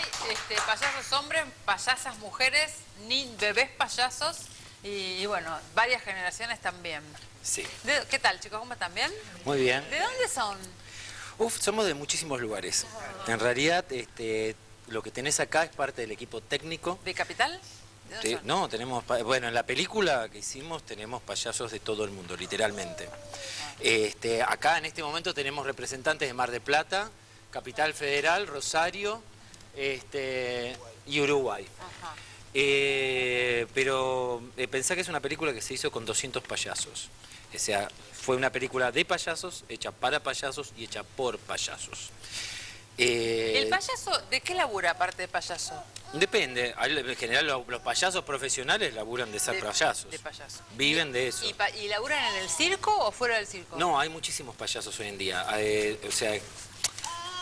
hay este, payasos hombres, payasas mujeres, ni bebés payasos y, y bueno, varias generaciones también. Sí. De- ¿Qué tal, chicos? ¿Cómo están bien? Muy bien. ¿De dónde son? Uf, somos de muchísimos lugares. En realidad, este, lo que tenés acá es parte del equipo técnico. ¿De Capital? ¿De Te- no, tenemos, bueno, en la película que hicimos tenemos payasos de todo el mundo, literalmente. Este, acá en este momento tenemos representantes de Mar del Plata, Capital Federal, Rosario este, y Uruguay. Ajá. Eh, pero eh, pensá que es una película que se hizo con 200 payasos. O sea, fue una película de payasos, hecha para payasos y hecha por payasos. Eh, ¿El payaso de qué labura aparte de payaso? Depende. En general lo- los payasos profesionales laburan de ser De- payasos. de payaso. Viven de eso. ¿Y, y laburan en el circo o fuera del circo? No, hay muchísimos payasos hoy en día. Eh, o sea,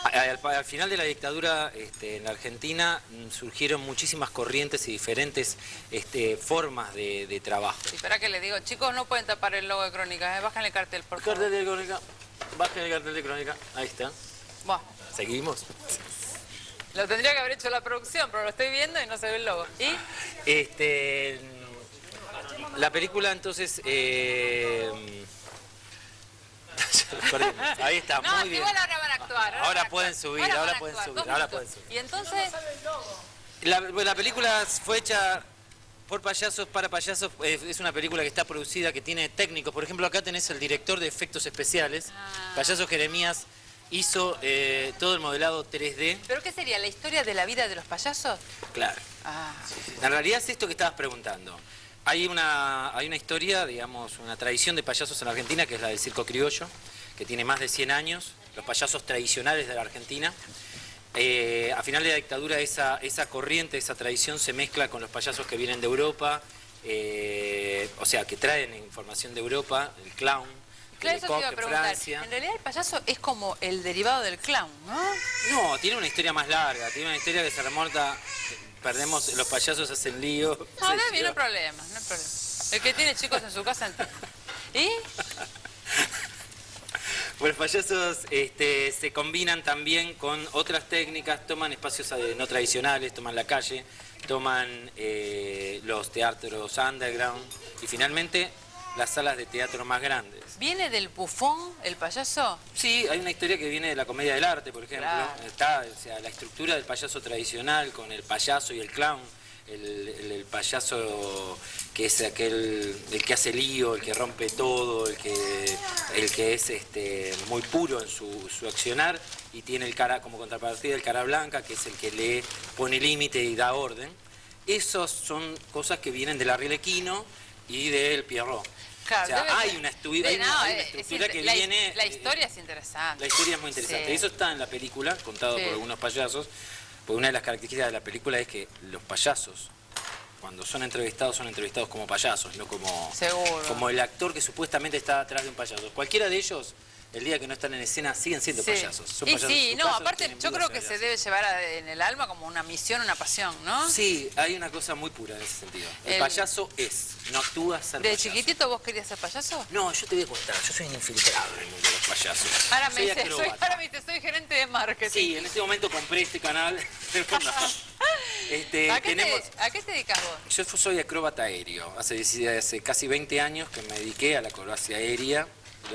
al, al final de la dictadura este, en la Argentina mm, surgieron muchísimas corrientes y diferentes este, formas de, de trabajo. Y para que le digo, chicos, no pueden tapar el logo de Crónicas, ¿eh? bajan el cartel, por favor. Cartel de crónica. Bajen el cartel de crónica. Ahí está. Buah, Seguimos. lo tendría que haber hecho la producción, pero lo estoy viendo y no se ve el logo. ¿Y? Este, la película entonces... eh. Ahí está, no, muy bien. Actuar. Ahora pueden actuar. subir, ahora pueden actuar, subir, ahora pueden subir. Y entonces, La, bueno, la película fue hecha por payasos, para payasos. Es una película que está producida, que tiene técnicos. Por ejemplo, acá tenés el director de efectos especiales. Ah. Payaso Jeremías hizo eh, todo el modelado 3D. ¿pero qué sería? ¿La historia de la vida de los payasos? Claro. Ah, En realidad es esto que estabas preguntando. Hay una, hay una historia, digamos, una tradición de payasos en la Argentina, que es la del circo criollo, que tiene más de 100 años, los payasos tradicionales de la Argentina. Eh, a final de la dictadura esa, esa corriente, esa tradición se mezcla con los payasos que vienen de Europa, eh, o sea, que traen información de Europa, el clown, claro, eso te iba a preguntar. Francia. En realidad el payaso es como el derivado del clown, ¿no? No, tiene una historia más larga, tiene una historia que se remonta, perdemos, los payasos hacen lío. No, no, no hay problema, no hay problema. El que tiene chicos en su casa. ¿Y? Bueno, los payasos este, se combinan también con otras técnicas, toman espacios eh, no tradicionales, toman la calle, toman eh, los teatros underground y finalmente las salas de teatro más grandes. ¿Viene del bufón el payaso? Sí, hay una historia que viene de la comedia del arte, por ejemplo. Claro. Está, o sea, la estructura del payaso tradicional con el payaso y el clown. El, el- el payaso que es aquel, el que hace lío, el que rompe todo, el que, el que es este, muy puro en su, su accionar y tiene el cara como contrapartida el cara blanca, que es el que le pone límite y da orden. Esas son cosas que vienen del Arlequino y del Pierrot. Claro, o sea, hay una, estu- de- hay una- no, hay una es- estructura es que la, viene... La eh, historia es interesante. la historia es muy interesante. Sí. Eso está en la película, contado Sí. por algunos payasos. Porque una de las características de la película es que los payasos, cuando son entrevistados, son entrevistados como payasos, no como, Seguro. como el actor que supuestamente está atrás de un payaso. Cualquiera de ellos, el día que no están en escena, siguen siendo Sí. payasos. Son y payasos sí, no, aparte yo creo que se debe llevar a- en el alma como una misión, una pasión, ¿no? Sí, hay una cosa muy pura en ese sentido. El, El- payaso es, no actúa ser ¿De payaso. chiquitito vos querías ser payaso? No, yo te voy a contar, yo soy un infiltrado en el mundo de los payasos. Ahora me soy dice, soy, acróbata. ahora me dice, soy gerente marketing. Sí, en este momento compré este canal. Este, ¿A, qué tenemos, te, ¿A qué te dedicas vos? yo soy acróbata aéreo. Hace, hace casi 20 años que me dediqué a la acrobacia aérea.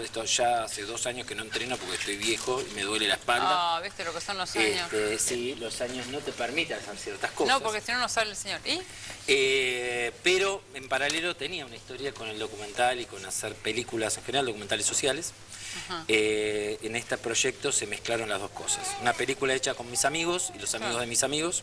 Esto ya hace dos años que no entreno porque estoy viejo y me duele la espalda. Ah, viste lo que son los años. Este, sí, los años no te permiten hacer ciertas cosas. no, porque si no, no sale el señor. ¿Y? Eh, pero en paralelo tenía una historia con el documental y con hacer películas en general, documentales sociales. Eh, en este proyecto se mezclaron las dos cosas. Una película hecha con mis amigos y los amigos de mis amigos,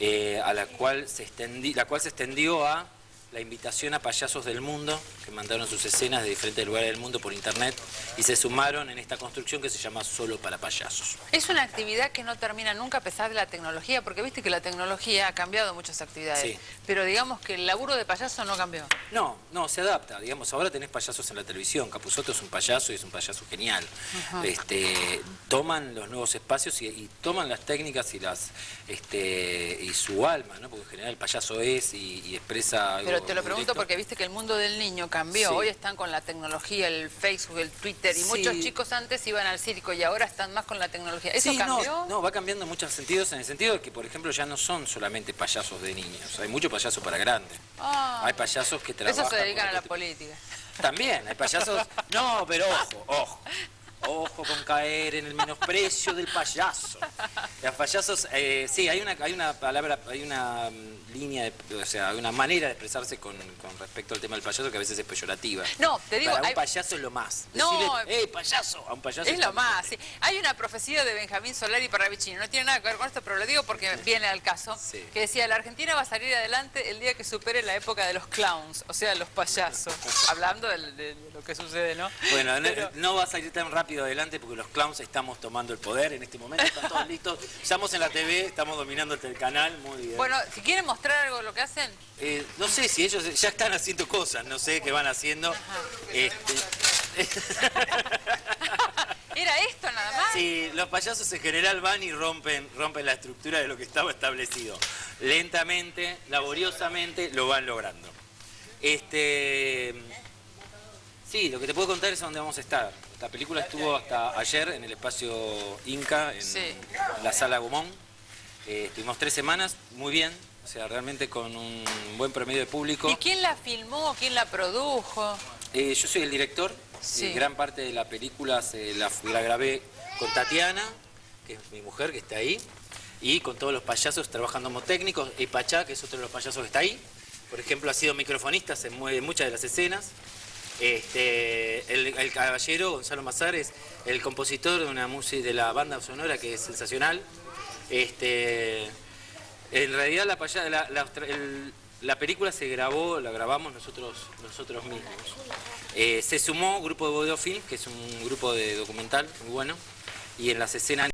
eh, a la cual se extendi- la cual se extendió a la invitación a payasos del mundo que mandaron sus escenas de diferentes lugares del mundo por internet y se sumaron en esta construcción que se llama Solo para Payasos. Es una actividad que no termina nunca a pesar de la tecnología, porque viste que la tecnología ha cambiado muchas actividades. Sí. Pero digamos que el laburo de payaso no cambió. No, no, se adapta. Digamos, ahora tenés payasos en la televisión. Capusotto es un payaso y es un payaso genial. Este, toman los nuevos espacios y, y toman las técnicas y las este, y su alma, ¿no? Porque en general el payaso es y, y expresa. Pero te lo pregunto directo. porque viste que el mundo del niño cambió. Sí. Hoy están con la tecnología, el Facebook, el Twitter, y Sí. muchos chicos antes iban al circo y ahora están más con la tecnología. ¿Eso Sí, cambió? No, no, va cambiando en muchos sentidos, en el sentido de que, por ejemplo, ya no son solamente payasos de niños, hay mucho payaso para grandes. Ah. Hay payasos que trabajan... Eso se dedican a la política. También, hay payasos... No, pero ojo, ojo. Ojo con caer en el menosprecio del payaso. Los payasos, eh, sí, hay una, hay una palabra, hay una mm, línea, de- o sea, hay una manera de expresarse con, con respecto al tema del payaso que a veces es peyorativa. No, te digo, Para un hay- payaso es lo más. No, ¡eh, payaso! A un payaso Es lo más, sí. Hay una profecía de Benjamín Solari Parravicini, no tiene nada que ver con esto, pero lo digo porque viene al caso, Sí. que decía, la Argentina va a salir adelante el día que supere la época de los clowns, o sea, los payasos, hablando de, de lo que sucede, ¿no? Bueno, Pero- no va a salir tan rápido adelante porque los clowns estamos tomando el poder en este momento, están todos listos. Estamos en la TV, estamos dominando el canal, muy bien. Bueno, si quieren mostrar algo de lo que hacen, Eh, no sé si ellos ya están haciendo cosas, no sé qué van haciendo. Este, ¿era esto nada más? sí, los payasos en general van y rompen, rompen la estructura de lo que estaba establecido. Lentamente, laboriosamente, lo van logrando. Este, sí, lo que te puedo contar es dónde vamos a estar. La película estuvo hasta ayer en el espacio Inca, en Sí. la sala Gomón. Eh, estuvimos tres semanas, muy bien, o sea, realmente con un buen promedio de público. ¿Y quién la filmó? ¿Quién la produjo? Eh, yo soy el director, Sí. y gran parte de la película se la, la grabé con Tatiana, que es mi mujer que está ahí, y con todos los payasos trabajando como técnicos, y Pachá, que es otro de los payasos que está ahí. Por ejemplo, ha sido microfonista en mu- en muchas de las escenas. Este, el, caballero, Gonzalo Mazar, es el compositor de una música de la banda sonora que es sensacional. Este, en realidad la, la, la- la película se grabó, la grabamos nosotros, nosotros mismos. Eh, se sumó Grupo de Bodeo Film, que es un grupo de documental muy bueno, y en las escenas